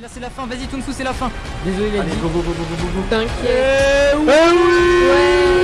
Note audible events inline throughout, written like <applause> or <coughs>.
Là c'est la fin, vas-y Toonfou c'est la fin Désolé les Allez dit. go go go go go go go T'inquiète. Eh oui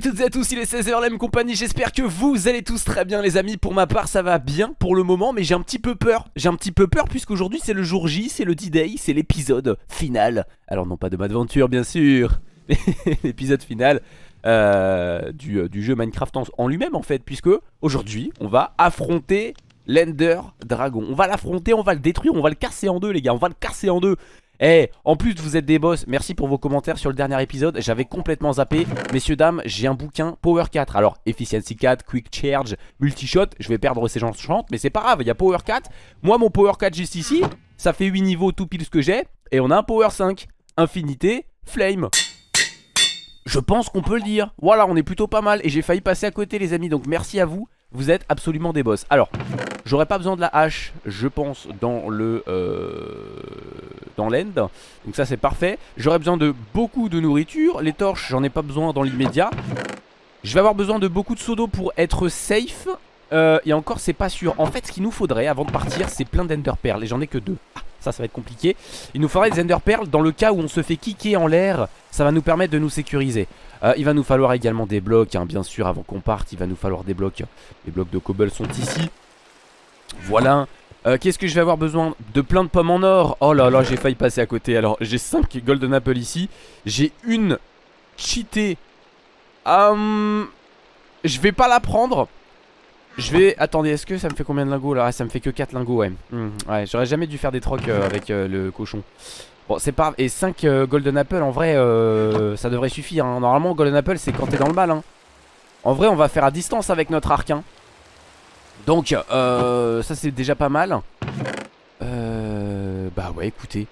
à toutes et à tous, il est 16h, la même compagnie, j'espère que vous allez tous très bien les amis. Pour ma part ça va bien pour le moment mais j'ai un petit peu peur. J'ai un petit peu peur puisqu'aujourd'hui c'est le jour J, c'est le D-Day, c'est l'épisode final. Alors non pas de m'aventure bien sûr. <laughs> L'épisode final euh, du, euh, du jeu Minecraft en, en lui-même en fait Puisque aujourd'hui on va affronter l'Ender Dragon. On va l'affronter, on va le détruire, on va le casser en deux les gars. On va le casser en deux eh, en plus vous êtes des boss, merci pour vos commentaires sur le dernier épisode, j'avais complètement zappé. Messieurs, dames, j'ai un bouquin Power 4. Alors, Efficiency 4, Quick Charge, Multishot, je vais perdre ces gens chantent, mais c'est pas grave, il y a Power 4. Moi, mon Power 4 juste ici, ça fait 8 niveaux tout pile ce que j'ai, et on a un Power 5, Infinité, Flame. Je pense qu'on peut le dire. Voilà, on est plutôt pas mal, et j'ai failli passer à côté les amis, donc merci à vous. Vous êtes absolument des boss. Alors, j'aurais pas besoin de la hache, je pense, dans le... Euh, l'end. Donc ça c'est parfait. J'aurais besoin de beaucoup de nourriture. Les torches, j'en ai pas besoin dans l'immédiat. Je vais avoir besoin de beaucoup de seaux d'eau pour être safe. Euh, et encore, c'est pas sûr. En fait, ce qu'il nous faudrait avant de partir, c'est plein d'ender pearls. Et j'en ai que deux. Ah, ça, ça va être compliqué. Il nous faudrait des ender pearls dans le cas où on se fait kicker en l'air. Ça va nous permettre de nous sécuriser. Euh, il va nous falloir également des blocs, hein, bien sûr, avant qu'on parte. Il va nous falloir des blocs. Les blocs de cobble sont ici. Voilà. Euh, Qu'est-ce que je vais avoir besoin De plein de pommes en or? Oh là là, j'ai failli passer à côté. Alors, j'ai 5 golden apple ici. J'ai une cheatée. Hum, je vais pas la prendre. Je vais... Attendez, est-ce que ça me fait combien de lingots là? Ah, Ça me fait que 4 lingots, ouais. Hum, ouais, j'aurais jamais dû faire des trocs euh, avec euh, le cochon. Bon, c'est pas... Et 5 euh, golden apple, en vrai, ça devrait suffire. hein. Normalement, golden apple, c'est quand t'es dans le mal. Hein. En vrai, on va faire à distance avec notre arc. Hein. Donc, euh, ça c'est déjà pas mal. Euh, bah ouais, écoutez.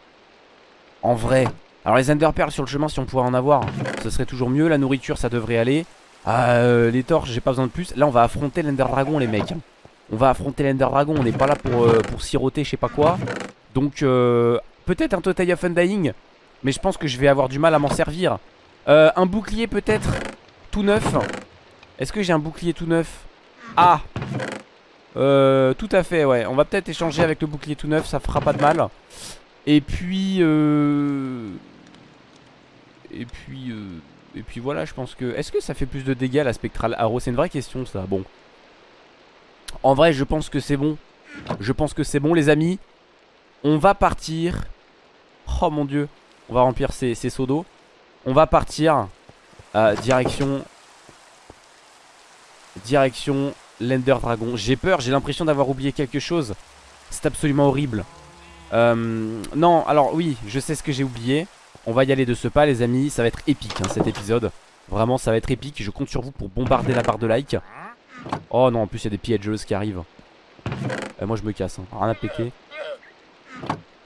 En vrai. Alors les ender pearls sur le chemin, si on pouvait en avoir, ce serait toujours mieux. La nourriture, ça devrait aller. Euh, les torches, j'ai pas besoin de plus. Là, on va affronter l'ender dragon, les mecs. On va affronter l'ender dragon. On n'est pas là pour, euh, pour siroter, je sais pas quoi. Donc, peut-être un total of undying. Mais je pense que je vais avoir du mal à m'en servir. Un bouclier, peut-être tout neuf. Est-ce que j'ai un bouclier tout neuf? Ah euh, tout à fait, ouais. On va peut-être échanger avec le bouclier tout neuf, ça fera pas de mal. Et puis, euh... et puis, euh... et puis voilà, je pense que. Est-ce que ça fait plus de dégâts la spectral arrow? C'est une vraie question, ça. Bon. En vrai, je pense que c'est bon. Je pense que c'est bon, les amis. On va partir. Oh mon dieu. On va remplir ces, seaux d'eau. On va partir. direction. Direction l'Ender Dragon. J'ai peur, j'ai l'impression d'avoir oublié quelque chose. C'est absolument horrible. Euh, non, alors oui, je sais ce que j'ai oublié. On va y aller de ce pas, les amis. Ça va être épique, hein, cet épisode. Vraiment, ça va être épique. Je compte sur vous pour bombarder la barre de like. Oh non, en plus, il y a des piégeuses qui arrivent. Euh, moi, je me casse. Hein. Rien à péter.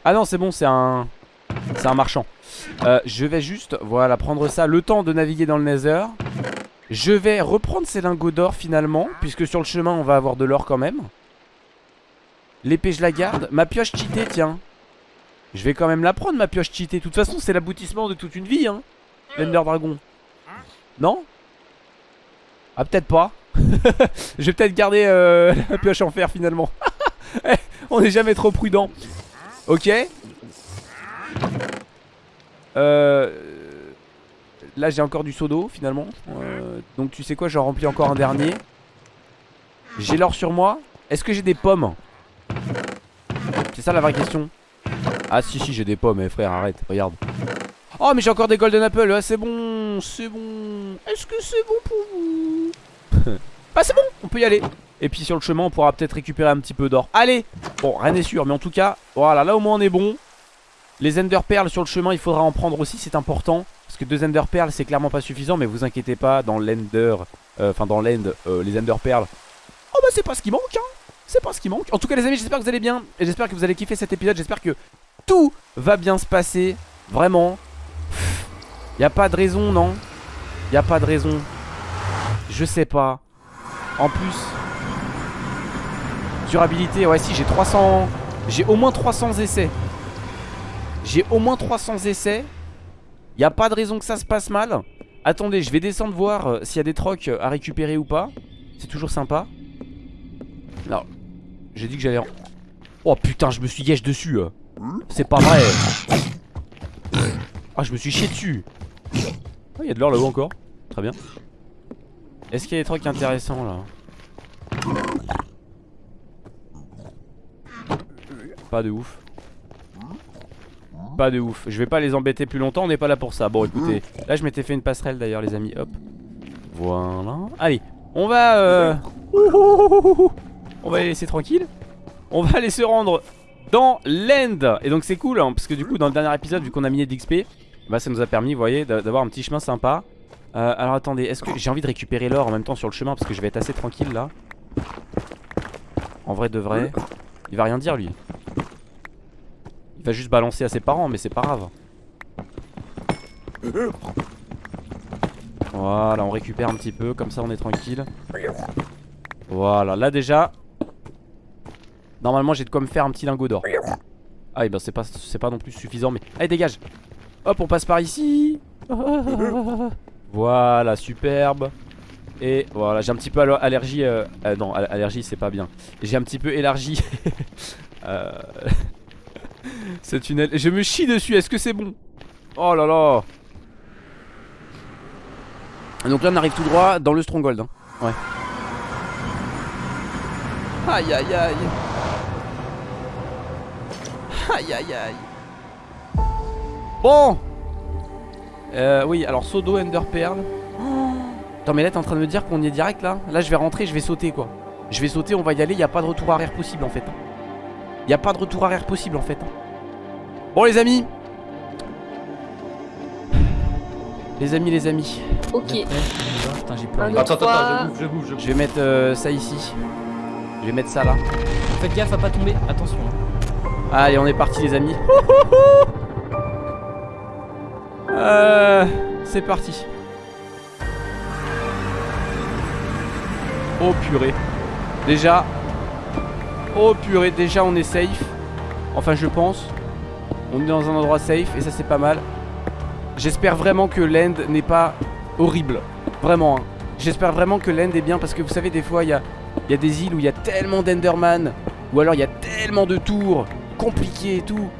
Ah non, c'est bon, c'est un... C'est un marchand. Euh, je vais juste, voilà, prendre ça. Le temps de naviguer dans le Nether. Je vais reprendre ces lingots d'or finalement Puisque sur le chemin on va avoir de l'or quand même. L'épée je la garde. Ma pioche cheatée tiens. Je vais quand même la prendre ma pioche cheatée. De toute façon c'est l'aboutissement de toute une vie hein. L'Ender Dragon. Non? Ah peut-être pas. <laughs> Je vais peut-être garder euh, <laughs> la pioche en fer finalement. <laughs> Eh, On n'est jamais trop prudent. Ok. Euh Là j'ai encore du seau d'eau finalement. Euh, Donc tu sais quoi j'en remplis encore un dernier. J'ai l'or sur moi. Est-ce que j'ai des pommes C'est ça la vraie question. Ah si si j'ai des pommes eh, frère arrête regarde. Oh mais j'ai encore des golden apples ah, C'est bon c'est bon. Est-ce que c'est bon pour vous <laughs> Bah c'est bon on peut y aller. Et puis sur le chemin on pourra peut-être récupérer un petit peu d'or. Allez. Bon rien n'est sûr mais en tout cas Voilà là au moins on est bon. Les Ender Pearls sur le chemin, il faudra en prendre aussi, c'est important. Parce que deux Ender Pearls, c'est clairement pas suffisant. Mais vous inquiétez pas, dans l'Ender, euh, enfin dans l'End, euh, les Ender Pearls. Oh bah c'est pas ce qui manque, hein. C'est pas ce qui manque. En tout cas, les amis, j'espère que vous allez bien. Et j'espère que vous allez kiffer cet épisode. J'espère que tout va bien se passer. Vraiment. Y a pas de raison, non Y a pas de raison. Je sais pas. En plus. Durabilité, ouais si j'ai 300... J'ai au moins 300 essais. J'ai au moins 300 essais. Y a pas de raison que ça se passe mal. Attendez, je vais descendre voir euh, s'il y a des trocs à récupérer ou pas. C'est toujours sympa. Non. J'ai dit que j'allais... en- Oh putain, je me suis gâche dessus. euh. C'est pas vrai. Ah, je me suis chié dessus. Il y a de l'or là-haut encore. Très bien. Est-ce qu'il y a des trucs intéressants là? Pas de ouf. Pas de ouf. Je vais pas les embêter plus longtemps, on n'est pas là pour ça. Bon, écoutez, là je m'étais fait une passerelle d'ailleurs, les amis. Hop. Voilà. Allez, on va. euh, On va les laisser tranquilles. On va aller se rendre dans l'end. Et donc c'est cool, hein, parce que du coup, dans le dernier épisode, vu qu'on a miné d'XP, bah ça nous a permis, vous voyez, d'a- d'avoir un petit chemin sympa. Euh, alors attendez, est-ce que j'ai envie de récupérer l'or en même temps sur le chemin? Parce que je vais être assez tranquille là En vrai de vrai, il va rien dire lui. Il va juste balancer à ses parents mais c'est pas grave. Voilà, on récupère un petit peu, comme ça on est tranquille. Voilà, là déjà, normalement j'ai de quoi me faire un petit lingot d'or. Ah et ben c'est pas, pas non plus suffisant mais... Allez dégage Hop on passe par ici Voilà superbe Et voilà j'ai un petit peu allergie euh, euh, Non all- allergie c'est pas bien J'ai un petit peu élargi <laughs> euh, <laughs> Ce tunnel Je me chie dessus est-ce que c'est bon? Oh là là. Donc là on arrive tout droit dans le stronghold hein. Ouais. Aïe aïe aïe. Aïe aïe aïe. Bon. Euh, Oui alors Sodo Ender Pearl. Attends mais là t'es en train de me dire qu'on y est direct là? Là je vais rentrer je vais sauter quoi. Je vais sauter on va y aller y a pas de retour arrière possible en fait Y a pas de retour arrière possible en fait Bon les amis Les amis les amis Ok. Putain, j'ai peur. Attends, Trois. attends, je bouge, je bouge, je vais mettre euh, ça ici Je vais mettre ça là Faites gaffe à pas tomber. Attention. Allez on est parti les amis <laughs> Euh, C'est parti Oh purée Déjà Oh purée déjà on est safe. Enfin je pense. On est dans un endroit safe et ça c'est pas mal. J'espère vraiment que l'end n'est pas horrible. Vraiment hein. J'espère vraiment que l'end est bien parce que vous savez des fois il y a, il y a des îles où il y a tellement d'enderman Ou alors il y a tellement de tours Compliqués et tout.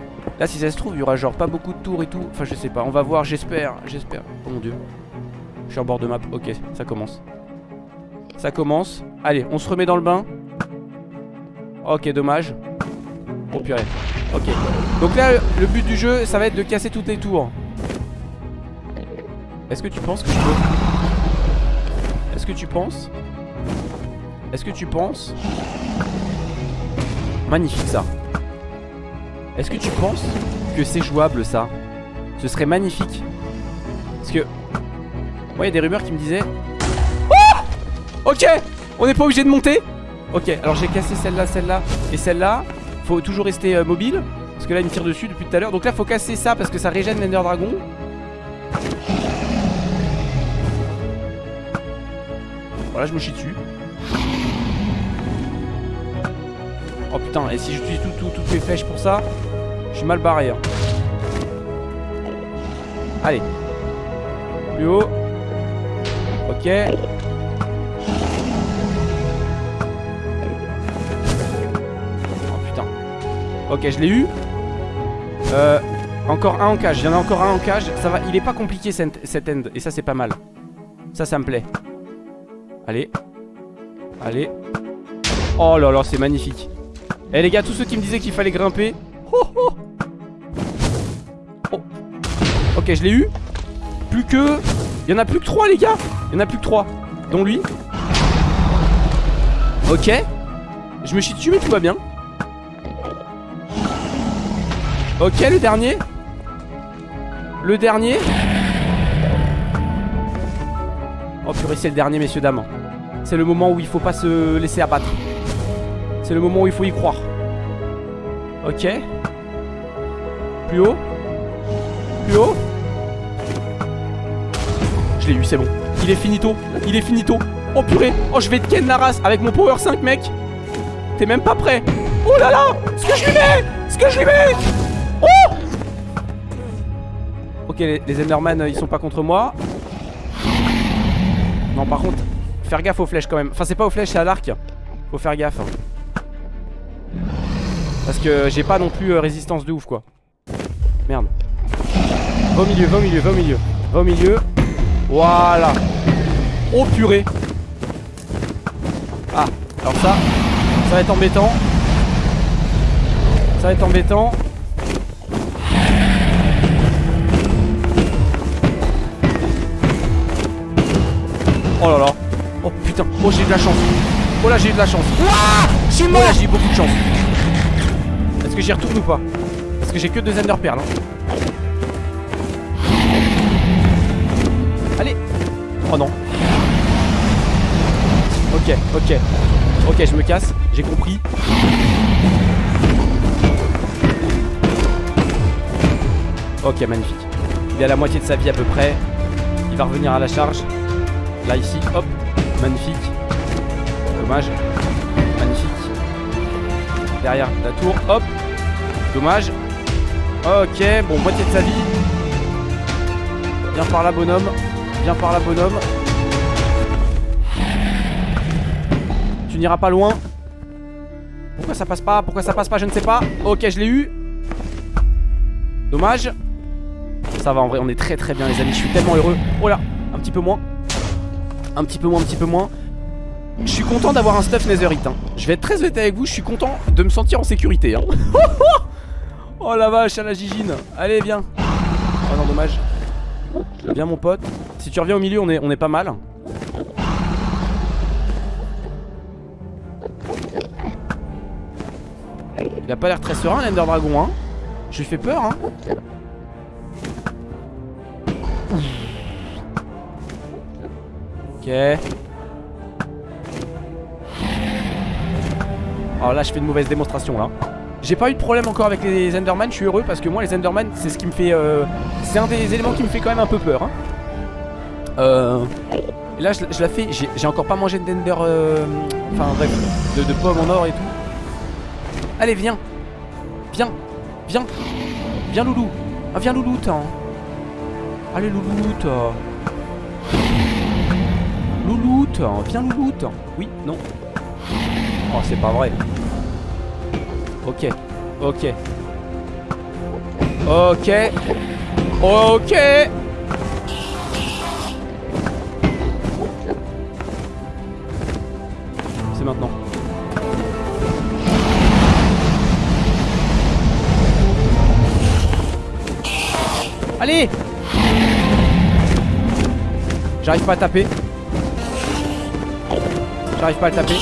Là si ça se trouve il y aura genre pas beaucoup de tours et tout. Enfin je sais pas on va voir j'espère J'espère. Oh mon dieu. Je suis en bord de map Ok ça commence. Ça commence. Allez on se remet dans le bain Ok dommage. Oh purée. Ok. Donc là le but du jeu ça va être de casser toutes les tours. Est-ce que tu penses que je peux? Est-ce que tu penses? Est-ce que tu penses? Magnifique ça. Est-ce que tu penses que c'est jouable ça? Ce serait magnifique. Parce que Moi il y a des rumeurs qui me disaient Oh! Ok! On n'est pas obligé de monter Ok alors j'ai cassé celle-là, celle-là. Et celle-là Faut toujours rester euh, mobile Parce que là il me tire dessus depuis tout à l'heure. Donc là faut casser ça parce que ça régène l'Ender Dragon. Voilà je me chie dessus. Oh putain et si j'utilise tout, tout- toutes mes flèches pour ça Je suis mal barré hein. Allez. Plus haut. Ok Ok je l'ai eu. Euh Encore un en cage, il y en a encore un en cage. Ça va, il est pas compliqué cet end. Et ça c'est pas mal. Ça ça me plaît. Allez. Allez. Oh là là c'est magnifique. Eh les gars tous ceux qui me disaient qu'il fallait grimper. Oh oh. Ok je l'ai eu. Plus que Il y en a plus que 3 les gars. Il y en a plus que 3 Dont lui. Ok. Je me dessus mais tout va bien Ok le dernier. Le dernier. Oh purée c'est le dernier messieurs dames. C'est le moment où il faut pas se laisser abattre. C'est le moment où il faut y croire. Ok. Plus haut. Plus haut. Je l'ai eu c'est bon. Il est finito. Il est finito. Oh purée. Oh je vais te ken la race avec mon power 5 mec. T'es même pas prêt. Oh là là. Ce que je lui mets. Ce que je lui mets les, Enderman euh, ils sont pas contre moi. Non par contre Faire gaffe aux flèches quand même. Enfin c'est pas aux flèches c'est à l'arc. Faut faire gaffe. Parce que j'ai pas non plus euh, résistance de ouf quoi. Merde. Va au milieu, va au milieu, va au milieu. Va au milieu. Voilà. Oh purée. Ah alors ça Ça va être embêtant. Ça va être embêtant Oh là là. Oh putain. Oh j'ai eu de la chance. Oh là j'ai eu de la chance. Ouah Je suis mort Oh là j'ai eu beaucoup de chance. Est-ce que j'y retourne ou pas? Parce que j'ai que deux Ender Pearls hein. Allez. Oh non. Ok ok. Ok je me casse. J'ai compris. Ok magnifique. Il est à la moitié de sa vie à peu près. Il va revenir à la charge Là ici, hop, magnifique. Dommage. Magnifique. Derrière la tour, hop. Dommage. Ok, bon, moitié de sa vie. Viens par là bonhomme. Viens par là bonhomme. Tu n'iras pas loin. Pourquoi ça passe pas? Pourquoi ça passe pas? Je ne sais pas. Ok je l'ai eu. Dommage. Ça va en vrai on est très très bien les amis. Je suis tellement heureux. Oh là un petit peu moins un petit peu moins, un petit peu moins. Je suis content d'avoir un stuff netherite. Hein. Je vais être très honnête avec vous, je suis content de me sentir en sécurité. Hein. <laughs> oh la vache, à la gigine. Allez, viens. Oh non, dommage. Viens, mon pote. Si tu reviens au milieu, on est, on est pas mal. Il a pas l'air très serein, l'Ender Dragon. Hein. Je lui fais peur. Hein. Ok. Alors là je fais une mauvaise démonstration là. J'ai pas eu de problème encore avec les Enderman Je suis heureux parce que moi les Enderman c'est ce qui me fait euh, C'est un des éléments qui me fait quand même un peu peur hein. euh, Et là je, la fais J'ai encore pas mangé d'Ender euh, Enfin bref de, pommes en or et tout. Allez viens. Viens. Viens. Viens loulou. Ah, Viens loulou Allez loulou Louloute Viens Louloute. Oui, non. Oh, c'est pas vrai. Ok Ok. Ok. Ok. C'est maintenant. Allez! J'arrive pas à taper J'arrive pas à le taper.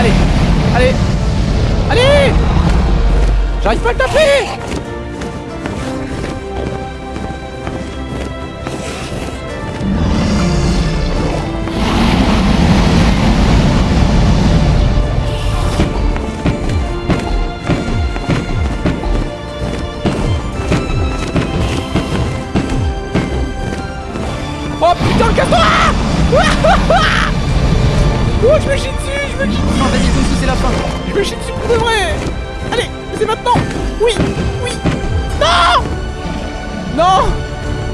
Allez Allez Allez J'arrive pas à le taper je me chie dessus, je me chie dessus. Non, vas-y, Tousou, c'est la fin. Je me chie dessus pour de vrai. Allez, c'est maintenant. Oui, oui. Non Non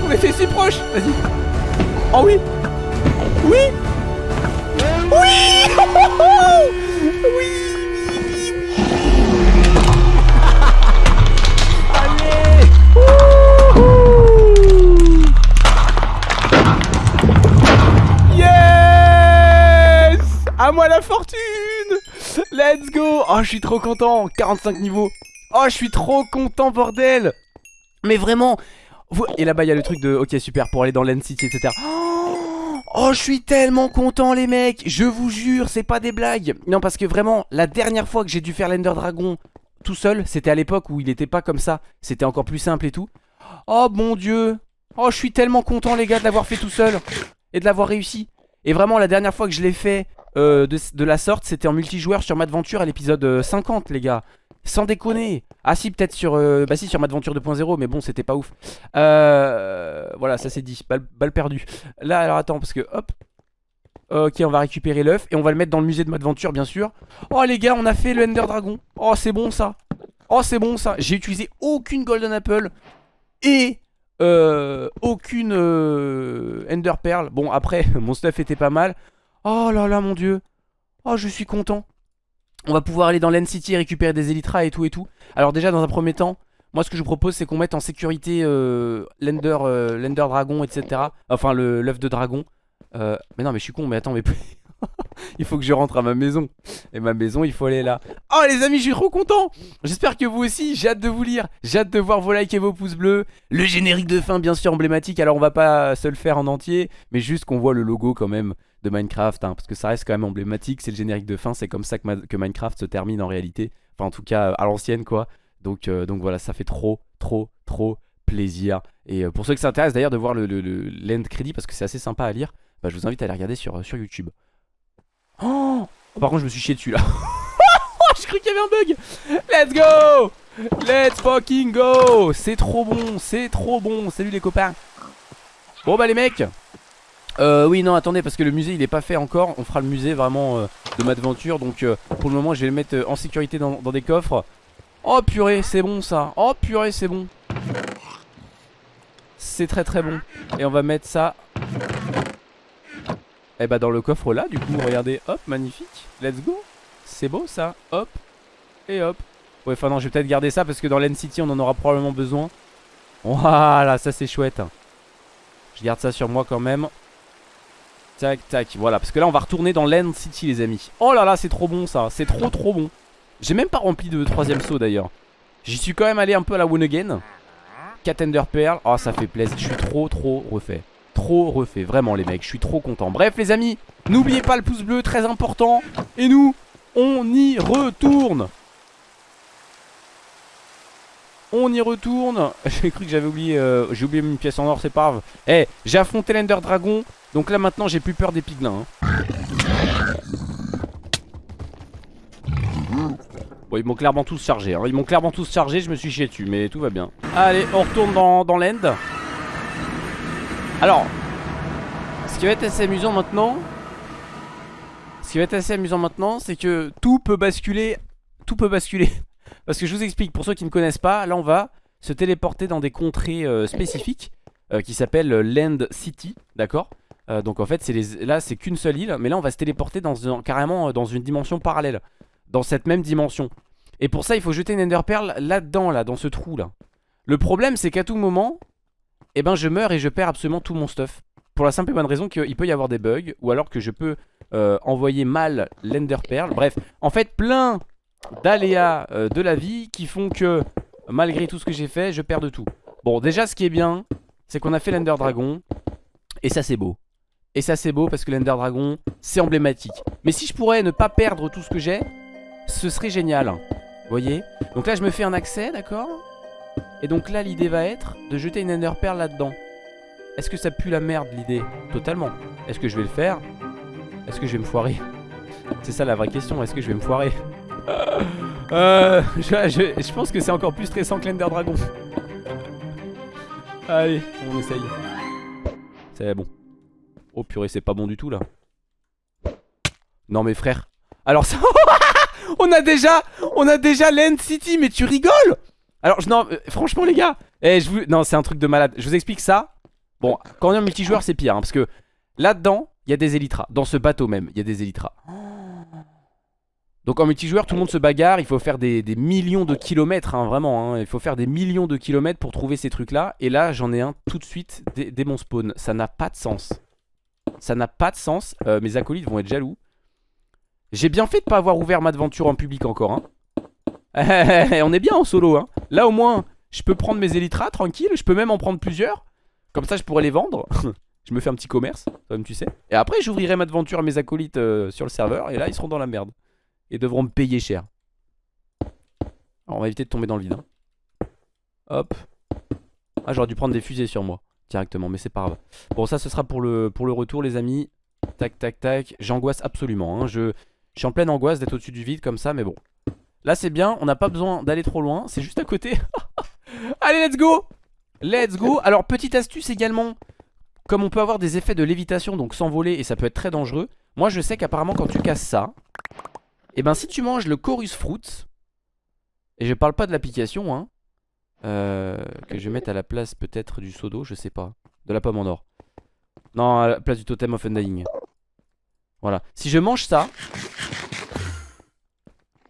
On était si proches. Vas-y. Oh. Oui. Oui Oui <laughs> Oh, je suis trop content 45 niveaux Oh, je suis trop content, bordel Mais vraiment Et là-bas, il y a le truc de... Ok, super, pour aller dans l'End City, etc. <gasps> Oh, je suis tellement content, les mecs Je vous jure, c'est pas des blagues Non, parce que vraiment, la dernière fois que j'ai dû faire l'Ender Dragon tout seul, c'était à l'époque où il était pas comme ça. C'était encore plus simple et tout. Oh, mon Dieu Oh, je suis tellement content, les gars, de l'avoir fait tout seul et de l'avoir réussi. Et vraiment, la dernière fois que je l'ai fait euh, de, la sorte, c'était en multijoueur sur Madventure à l'épisode euh, 50, les gars. Sans déconner. Ah si peut-être sur euh, Bah si sur Madventure 2.0 Mais bon c'était pas ouf. Euh, Voilà ça c'est dit. Balle, perdue. Là alors attends parce que hop. Ok on va récupérer l'œuf Et on va le mettre dans le musée de Madventure bien sûr. Oh les gars on a fait le Ender Dragon. Oh c'est bon ça. Oh c'est bon ça. J'ai utilisé aucune Golden Apple Et euh, aucune euh, Ender Pearl. Bon après <laughs> mon stuff était pas mal Oh là là mon dieu. Oh je suis content. On va pouvoir aller dans l'End City et récupérer des Elytra et tout et tout. Alors déjà dans un premier temps, moi ce que je vous propose c'est qu'on mette en sécurité euh, l'Ender euh, Dragon etc. Enfin l'œuf de dragon. Euh, mais non mais je suis con mais attends mais <laughs> il faut que je rentre à ma maison. Et ma maison il faut aller là. Oh les amis je suis trop content. J'espère que vous aussi j'ai hâte de vous lire. J'ai hâte de voir vos likes et vos pouces bleus. Le générique de fin bien sûr emblématique. Alors on va pas se le faire en entier Mais juste qu'on voit le logo quand même de Minecraft hein, Parce que ça reste quand même emblématique C'est le générique de fin C'est comme ça que, Minecraft se termine en réalité. Enfin en tout cas à l'ancienne quoi. Donc, euh, donc voilà ça fait trop trop trop plaisir. Et euh, pour ceux qui s'intéressent d'ailleurs de voir le, le, l'end crédit Parce que c'est assez sympa à lire bah, Je vous invite à aller regarder sur, YouTube. Oh! Par contre je me suis chié dessus là. <laughs> Je cru qu'il y avait un bug. Let's go! Let's fucking go! C'est trop bon, c'est trop bon. Salut les copains. Bon bah les mecs euh, oui non attendez parce que le musée il est pas fait encore. On fera le musée vraiment euh, de ma aventure Donc euh, pour le moment je vais le mettre euh, en sécurité dans, dans des coffres. Oh purée c'est bon ça. Oh purée c'est bon. C'est très très bon. Et on va mettre ça. Et eh bah dans le coffre là du coup regardez. Hop magnifique. Let's go. C'est beau ça. Hop. Et hop. Ouais enfin non je vais peut-être garder ça parce que dans l'N City on en aura probablement besoin. Voilà ça c'est chouette. Je garde ça sur moi quand même Tac tac voilà. Parce que là on va retourner dans l'End City les amis. Oh là là c'est trop bon ça. C'est trop trop bon. J'ai même pas rempli de troisième saut d'ailleurs. J'y suis quand même allé un peu à la one again. Cat Ender Pearl. Oh ça fait plaisir. Je suis trop trop refait. Trop refait, vraiment les mecs, je suis trop content. Bref les amis, n'oubliez pas le pouce bleu, très important. Et nous, on y retourne. On y retourne. <laughs> J'ai cru que j'avais oublié, euh, j'ai oublié une pièce en or, c'est pas grave. Eh, j'ai affronté l'Ender Dragon, donc là maintenant j'ai plus peur des piglins. Hein. Bon, ils m'ont clairement tous chargé. Hein. Ils m'ont clairement tous chargé, je me suis chié dessus, mais tout va bien. Allez, on retourne dans, dans l'end. Alors, ce qui va être assez amusant maintenant, ce qui va être assez amusant maintenant, c'est que tout peut basculer, tout peut basculer. <laughs> Parce que je vous explique, pour ceux qui ne connaissent pas, là on va se téléporter dans des contrées euh, spécifiques euh, qui s'appellent Land City, d'accord? Euh, Donc en fait, les, là c'est qu'une seule île, mais là on va se téléporter dans carrément dans une dimension parallèle, dans cette même dimension. Et pour ça, il faut jeter une Ender Pearl là-dedans, là, dans ce trou là. Le problème, c'est qu'à tout moment, eh ben je meurs et je perds absolument tout mon stuff. Pour la simple et bonne raison qu'il peut y avoir des bugs, ou alors que je peux euh, envoyer mal l'Ender Pearl. Bref, en fait plein d'aléas euh, de la vie qui font que malgré tout ce que j'ai fait, je perds de tout. Bon déjà ce qui est bien, c'est qu'on a fait l'Ender Dragon, et ça c'est beau. Et ça c'est beau parce que l'Ender Dragon, c'est emblématique. Mais si je pourrais ne pas perdre tout ce que j'ai, ce serait génial. Vous voyez? Donc là je me fais un accès, d'accord? Et donc là l'idée va être de jeter une Ender Pearl là-dedans. Est-ce que ça pue la merde l'idée? Totalement. Est-ce que je vais le faire? Est-ce que je vais me foirer? C'est ça la vraie question, est-ce que je vais me foirer? <laughs> Euh, je, pense que c'est encore plus stressant que l'Ender Dragon. Allez, on essaye. C'est bon Oh purée c'est pas bon du tout là Non mais frère Alors ça <laughs> On a déjà On a déjà l'End City mais tu rigoles alors, euh, franchement, les gars, eh, non, c'est un truc de malade. Je vous explique ça. Bon, quand on est en multijoueur, c'est pire. Hein, parce que là-dedans, il y a des Elytras. Dans ce bateau même, il y a des Elytras. Donc en multijoueur, tout le monde se bagarre. Il faut faire des, millions de kilomètres, hein, vraiment. Hein. Il faut faire des millions de kilomètres pour trouver ces trucs-là. Et là, j'en ai un tout de suite dès, mon spawn. Ça n'a pas de sens. Ça n'a pas de sens. Euh, mes acolytes vont être jaloux. J'ai bien fait de pas avoir ouvert ma aventure en public encore. Hein. <laughs> on est bien en solo hein. Là au moins je peux prendre mes élytras tranquille Je peux même en prendre plusieurs Comme ça je pourrais les vendre <laughs> Je me fais un petit commerce comme tu sais Et après j'ouvrirai ma aventure à mes acolytes euh, sur le serveur Et là ils seront dans la merde Et devront me payer cher Alors on va éviter de tomber dans le vide hein. Hop Ah j'aurais dû prendre des fusées sur moi Directement mais c'est pas grave. Bon ça ce sera pour le, pour le retour les amis. Tac tac tac. J'angoisse absolument hein. je, suis en pleine angoisse d'être au-dessus du vide comme ça mais bon. Là c'est bien, on n'a pas besoin d'aller trop loin, c'est juste à côté. <laughs> Allez, let's go! Let's go. Alors, petite astuce également, comme on peut avoir des effets de lévitation, donc s'envoler, et ça peut être très dangereux, moi je sais qu'apparemment quand tu casses ça, et ben si tu manges le chorus fruit, et je parle pas de l'application, hein, euh, que je vais mettre à la place peut-être du seau d'eau, je sais pas, de la pomme en or. Non, à la place du totem of undying. Voilà. Si je mange ça,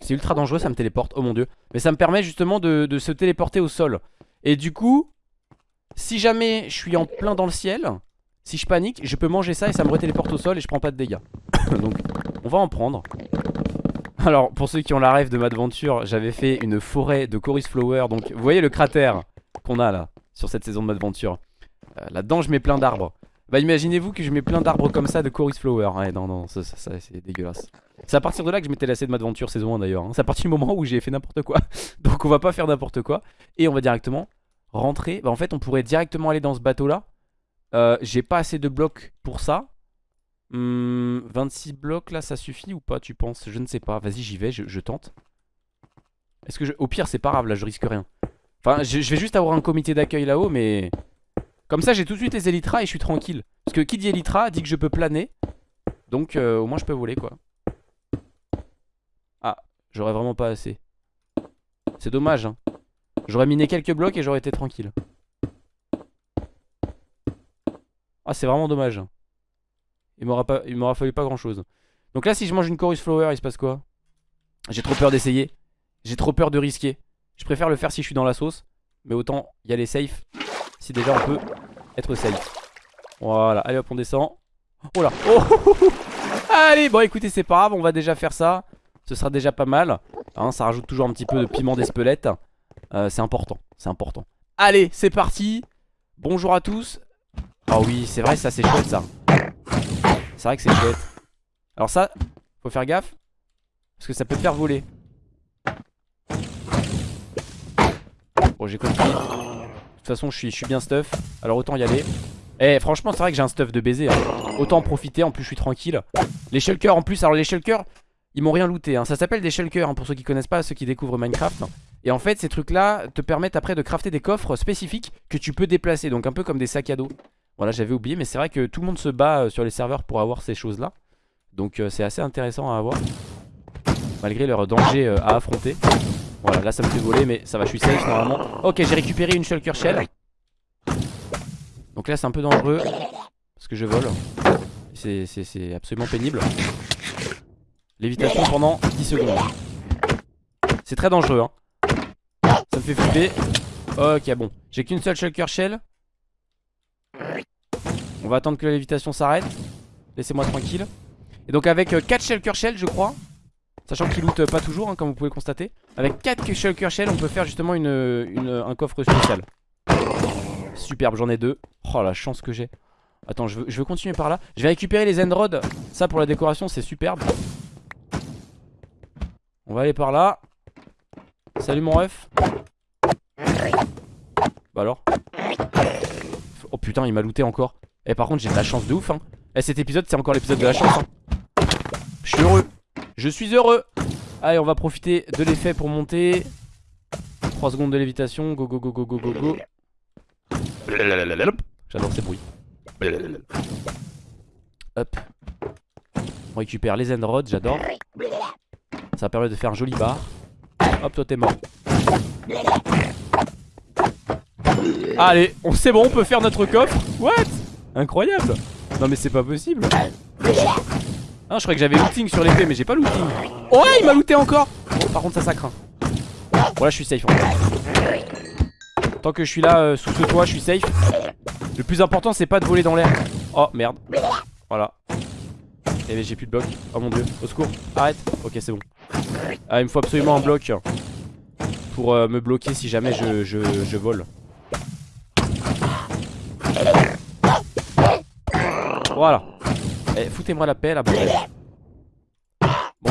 c'est ultra dangereux, ça me téléporte, oh mon dieu. Mais ça me permet justement de, de, se téléporter au sol. Et du coup, si jamais je suis en plein dans le ciel, si je panique, je peux manger ça et ça me retéléporte au sol et je prends pas de dégâts. <coughs> Donc, on va en prendre. Alors, pour ceux qui ont la rêve de ma aventure, j'avais fait une forêt de Chorus Flower. Donc, vous voyez le cratère qu'on a là, sur cette saison de ma aventure. Euh, Là-dedans, je mets plein d'arbres. Bah imaginez-vous que je mets plein d'arbres comme ça de Chorus Flower Ouais non non ça c'est dégueulasse C'est à partir de là que je m'étais lassé de Madventure saison 1 d'ailleurs hein. C'est à partir du moment où j'ai fait n'importe quoi <laughs> Donc on va pas faire n'importe quoi Et on va directement rentrer Bah en fait on pourrait directement aller dans ce bateau là euh, J'ai pas assez de blocs pour ça hum, 26 blocs là ça suffit ou pas tu penses? Je ne sais pas. Vas-y j'y vais je, tente. Est-ce que je... Au pire c'est pas grave là je risque rien. Enfin je, vais juste avoir un comité d'accueil là-haut mais comme ça j'ai tout de suite les Elytra et je suis tranquille. Parce que qui dit Elytra dit que je peux planer. Donc euh, au moins je peux voler quoi. Ah j'aurais vraiment pas assez. C'est dommage hein. J'aurais miné quelques blocs et j'aurais été tranquille. Ah c'est vraiment dommage Il m'aura fallu pas grand chose Donc là si je mange une chorus flower il se passe quoi? J'ai trop peur d'essayer. J'ai trop peur de risquer. Je préfère le faire si je suis dans la sauce. Mais autant y aller safe Si déjà on peut être safe. Voilà. Allez hop on descend. Oh là. Oh. <laughs> Allez bon écoutez c'est pas grave on va déjà faire ça. Ce sera déjà pas mal. Hein, Ça rajoute toujours un petit peu de piment d'espelette. Euh, C'est important. C'est important. Allez c'est parti. Bonjour à tous. Oh oui c'est vrai ça c'est chouette ça C'est vrai que c'est chouette. Alors ça faut faire gaffe Parce que ça peut te faire voler. Bon j'ai compris. De toute façon je suis, bien stuff. Alors autant y aller. Eh franchement c'est vrai que j'ai un stuff de baiser hein. Autant en profiter en plus je suis tranquille. Les shulkers en plus alors les shulkers Ils m'ont rien looté hein. Ça s'appelle des shulkers hein, pour ceux qui connaissent pas Ceux qui découvrent Minecraft Et en fait ces trucs là te permettent après de crafter des coffres spécifiques Que tu peux déplacer Donc un peu comme des sacs à dos Voilà j'avais oublié mais c'est vrai que tout le monde se bat euh, sur les serveurs Pour avoir ces choses là Donc euh, c'est assez intéressant à avoir Malgré leur danger euh, à affronter voilà, là ça me fait voler, mais ça va, je suis safe normalement. Ok, j'ai récupéré une shulker shell. Donc là, c'est un peu dangereux. Parce que je vole. C'est absolument pénible. Lévitation pendant 10 secondes. C'est très dangereux, hein. Ça me fait flipper. Ok, bon. J'ai qu'une seule shulker shell. On va attendre que la lévitation s'arrête. Laissez-moi tranquille. Et donc avec 4 euh, shulker shell, je crois. Sachant qu'il loot pas toujours, hein, comme vous pouvez constater. Avec 4 shulker shell, on peut faire justement un coffre spécial. Superbe, j'en ai deux. Oh la chance que j'ai. Attends, je veux, continuer par là. Je vais récupérer les end rods. Ça pour la décoration, c'est superbe. On va aller par là. Salut mon ref. Bah alors Oh putain, il m'a looté encore. Et par contre, j'ai de la chance de ouf. Hein. Et eh, cet épisode, c'est encore l'épisode de la chance. Hein. Je suis heureux. Je suis heureux Allez on va profiter de l'effet pour monter 3 secondes de lévitation Go go go go go go go J'adore ces bruits Hop On récupère les end j'adore Ça permet de faire un joli bar Hop toi t'es mort Allez on c'est bon on peut faire notre coffre What? Incroyable Non mais c'est pas possible ah, je croyais que j'avais looting sur l'épée, mais j'ai pas looting. Oh, ouais, il m'a looté encore. par contre, ça, ça craint. Bon, là, je suis safe. Tant que je suis là euh, sous ce toit, je suis safe. Le plus important, c'est pas de voler dans l'air. Oh, merde. Voilà. Eh, j'ai plus de bloc. Oh mon dieu. Au secours. Arrête. Ok, c'est bon. Ah, il me faut absolument un bloc pour euh, me bloquer si jamais je, je, je vole. Voilà. Eh, foutez-moi la paix là, Bon,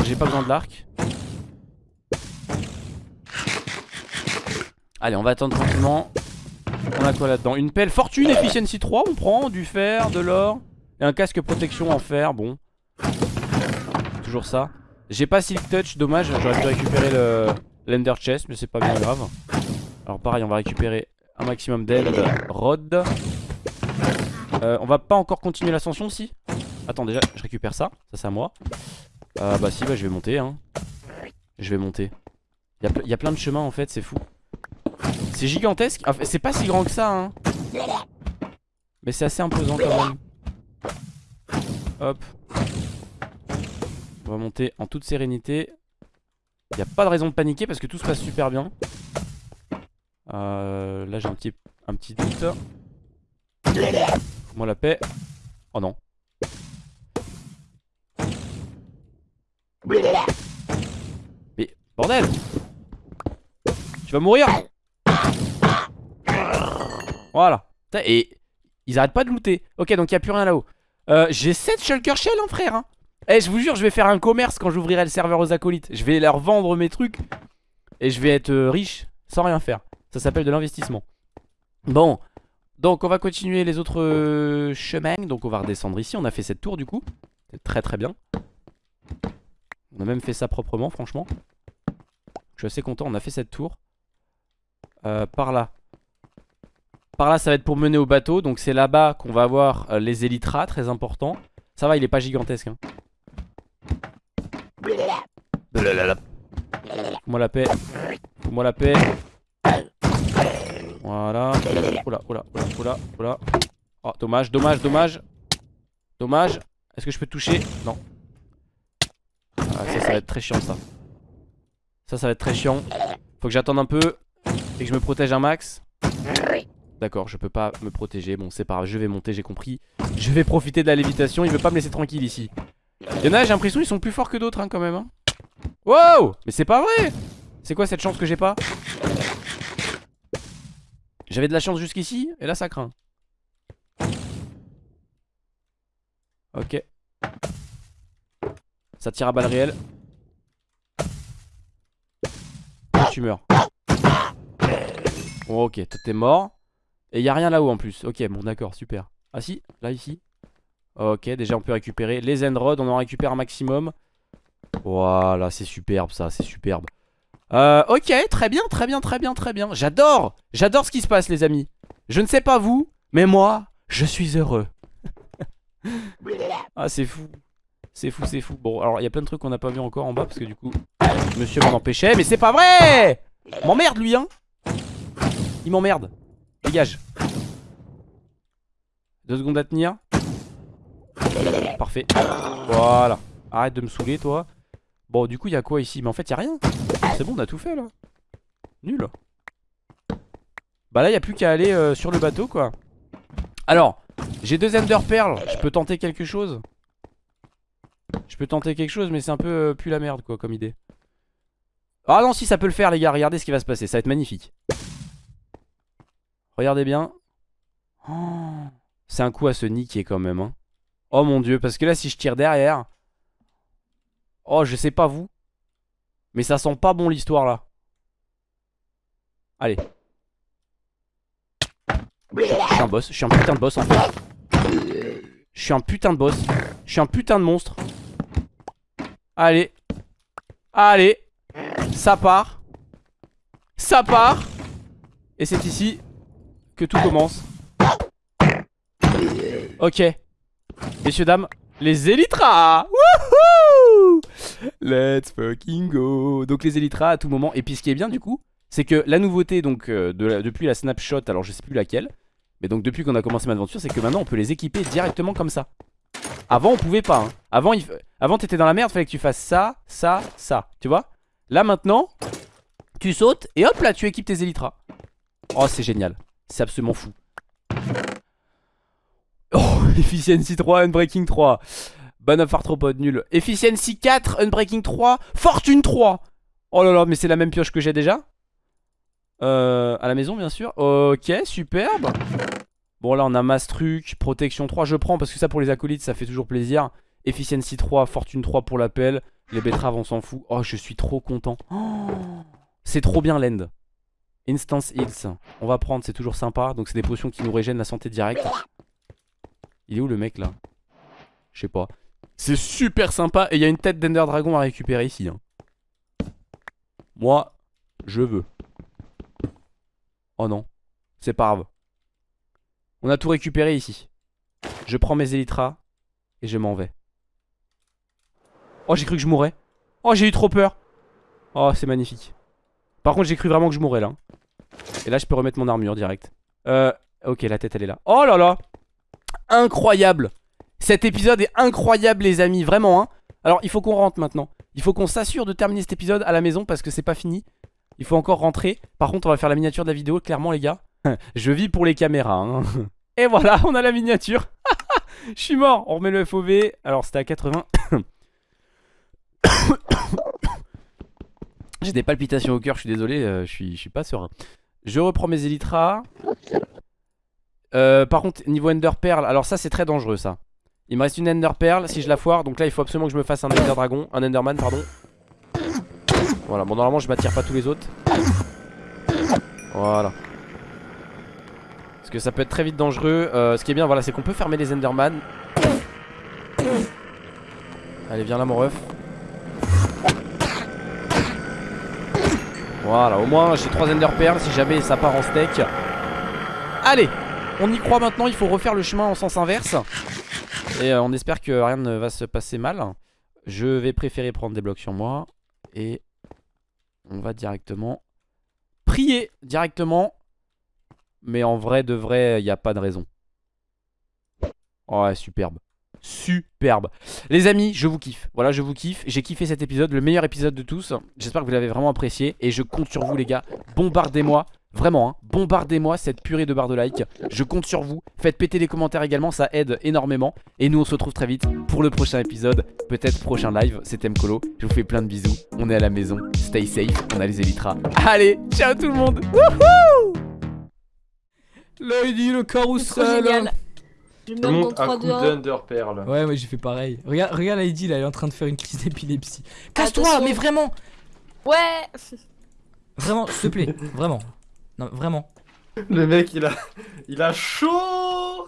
j'ai pas besoin de l'arc. Allez, on va attendre tranquillement. On a quoi là-dedans? Une pelle fortune, efficiency 3, on prend du fer, de l'or. Et un casque protection en fer, bon. Toujours ça. J'ai pas Silk Touch, dommage, j'aurais pu récupérer le l'Ender Chest, mais c'est pas bien grave. Alors pareil, on va récupérer un maximum d'End Rod. Euh, on va pas encore continuer l'ascension si? Attends déjà je récupère ça. Ça c'est à moi. Euh, Bah si bah je vais monter hein. Je vais monter. Il y, a plein de chemins en fait c'est fou. C'est gigantesque. C'est pas si grand que ça hein. Mais c'est assez imposant quand même. Hop. On va monter en toute sérénité. Il n'y a pas de raison de paniquer parce que tout se passe super bien. Euh, Là j'ai un petit, un petit doute moi la paix. Oh non. Mais bordel Tu vas mourir Voilà. Et ils arrêtent pas de looter. Ok, donc il a plus rien là-haut. Euh, J'ai 7 shulker shell, hein, frère. Hein. Eh, je vous jure, je vais faire un commerce quand j'ouvrirai le serveur aux acolytes. Je vais leur vendre mes trucs. Et je vais être euh, riche sans rien faire. Ça s'appelle de l'investissement. Bon, donc on va continuer les autres euh, chemins. Donc on va redescendre ici, on a fait cette tour du coup. C'est très très bien. On a même fait ça proprement franchement. Je suis assez content, on a fait cette tour. Euh, Par là. Par là ça va être pour mener au bateau. Donc c'est là-bas qu'on va avoir euh, les élytras, très important. Ça va il est pas gigantesque hein. Moi la paix. Moi la paix voilà. Oula, oula, oula, oula, oula. Oh, dommage, dommage, dommage. Dommage. Est-ce que je peux toucher? Non. Ah, ça, ça va être très chiant, ça. Ça, ça va être très chiant. Faut que j'attende un peu et que je me protège un max. D'accord, je peux pas me protéger. Bon, c'est pas grave, je vais monter, j'ai compris. Je vais profiter de la lévitation. Il veut pas me laisser tranquille ici. Il y en a, j'ai l'impression, ils sont plus forts que d'autres, hein, quand même. Hein. Wow Mais c'est pas vrai C'est quoi cette chance que j'ai pas? J'avais de la chance jusqu'ici, et là ça craint. Ok. Ça tire à balles réelles. tu meurs. Bon, ok, t'es mort. Et y a rien là-haut en plus. Ok, bon, d'accord, super. Ah si, là, ici. Ok, déjà on peut récupérer les Endrods. On en récupère un maximum. Voilà, c'est superbe ça, c'est superbe. Euh, ok, très bien, très bien, très bien, très bien. J'adore, j'adore ce qui se passe, les amis. Je ne sais pas vous, mais moi, je suis heureux. <laughs> ah, c'est fou. C'est fou, c'est fou. Bon, alors, il y a plein de trucs qu'on n'a pas vu encore en bas, parce que du coup, monsieur m'en empêchait. Mais c'est pas vrai M'emmerde, lui, hein Il m'emmerde. Dégage. Deux secondes à tenir. Parfait. Voilà. Arrête de me saouler, toi. Bon, du coup, il y a quoi ici? Mais en fait, il y a rien. C'est bon, on a tout fait là. Nul. Bah là, il a plus qu'à aller euh, sur le bateau quoi. Alors, j'ai deux Ender Pearls. Je peux tenter quelque chose? Je peux tenter quelque chose, mais c'est un peu euh, plus la merde quoi comme idée. Ah non, si ça peut le faire, les gars. Regardez ce qui va se passer. Ça va être magnifique. Regardez bien. Oh, c'est un coup à se niquer quand même. Hein. Oh mon dieu, parce que là, si je tire derrière. Oh, je sais pas vous. Mais ça sent pas bon l'histoire là. Allez. Je suis un boss, je suis un putain de boss en fait. Je suis un putain de boss. Je suis un putain de monstre. Allez. Allez. Ça part. Ça part. Et c'est ici que tout commence. Ok. Messieurs, dames, les Elytras Wouhou Let's fucking go Donc les Elytras à tout moment. Et puis ce qui est bien du coup, c'est que la nouveauté donc euh, depuis la snapshot, alors je sais plus laquelle, mais donc depuis qu'on a commencé ma aventure, c'est que maintenant on peut les équiper directement comme ça. Avant on pouvait pas. Hein. Avant. Avant t'étais dans la merde, fallait que tu fasses ça, ça, ça. Tu vois? Là maintenant, tu sautes et hop là tu équipes tes Elytras. Oh c'est génial. C'est absolument fou. Oh, <laughs> Efficiency 3, Unbreaking 3. Ban of Arthropod, nul. Efficiency 4, Unbreaking 3, Fortune 3. Oh là là, mais c'est la même pioche que j'ai déjà. Euh, à la maison, bien sûr. Ok, superbe. Bon, là, on a masse truc, protection 3. Je prends parce que ça, pour les acolytes, ça fait toujours plaisir. Efficiency 3, Fortune 3 pour l'appel. Les betteraves, on s'en fout. Oh, je suis trop content. <gasps> C'est trop bien l'end. Instance Heals. On va prendre, c'est toujours sympa. Donc, c'est des potions qui nous régènent la santé directe. Il est où le mec là? Je sais pas. C'est super sympa. Et il y a une tête d'Ender Dragon à récupérer ici. hein. Moi, je veux. Oh non. C'est pas grave. On a tout récupéré ici. Je prends mes élytras et je m'en vais. Oh, j'ai cru que je mourrais. Oh, j'ai eu trop peur. Oh, c'est magnifique. Par contre, j'ai cru vraiment que je mourrais là. Et là, je peux remettre mon armure direct. Euh, ok, la tête elle est là. Oh là là Incroyable Cet épisode est incroyable, les amis, vraiment. Hein Alors, il faut qu'on rentre maintenant. Il faut qu'on s'assure de terminer cet épisode à la maison parce que c'est pas fini. Il faut encore rentrer. Par contre, on va faire la miniature de la vidéo, clairement, les gars. <laughs> Je vis pour les caméras. hein. <laughs> Et voilà, on a la miniature. <laughs> Je suis mort. On remet le FOV. Alors, c'était à 80. <coughs> J'ai des palpitations au cœur, je suis désolé, euh, je, suis, je suis pas serein. Je reprends mes élytras. Euh, par contre, niveau Ender Pearl, alors ça c'est très dangereux ça. Il me reste une Ender Pearl si je la foire, donc là il faut absolument que je me fasse un Ender Dragon, un Enderman, pardon. Voilà, bon normalement je m'attire pas tous les autres. Voilà. Parce que ça peut être très vite dangereux. Euh, ce qui est bien, voilà, c'est qu'on peut fermer les Enderman. Allez, viens là mon ref. Voilà, au moins j'ai 3 Ender Pearls si jamais ça part en steak. Allez, on y croit maintenant, il faut refaire le chemin en sens inverse. Et euh, on espère que rien ne va se passer mal. Je vais préférer prendre des blocs sur moi. Et on va directement prier directement. Mais en vrai, de vrai, il n'y a pas de raison. Ouais, superbe. Superbe. Les amis, je vous kiffe. Voilà, je vous kiffe. J'ai kiffé cet épisode, le meilleur épisode de tous. J'espère que vous l'avez vraiment apprécié. Et je compte sur vous, les gars. Bombardez-moi. Vraiment, hein. bombardez-moi cette purée de barres de like. Je compte sur vous. Faites péter les commentaires également, ça aide énormément. Et nous, on se retrouve très vite pour le prochain épisode. Peut-être prochain live. C'était Mkolo. Je vous fais plein de bisous. On est à la maison. Stay safe. On a les élytras. Allez, ciao tout le monde. Wouhou Là, il dit le carrousel. Je monde dans à 3, coup 2, 1. d'Underpearl. Ouais, ouais, j'ai fait pareil. Regarde, regarde Heidi, là, elle est en train de faire une crise d'épilepsie. Casse-toi, mais vraiment Ouais Vraiment, s'il te plaît, vraiment. Non, vraiment. Le mec il a il a chaud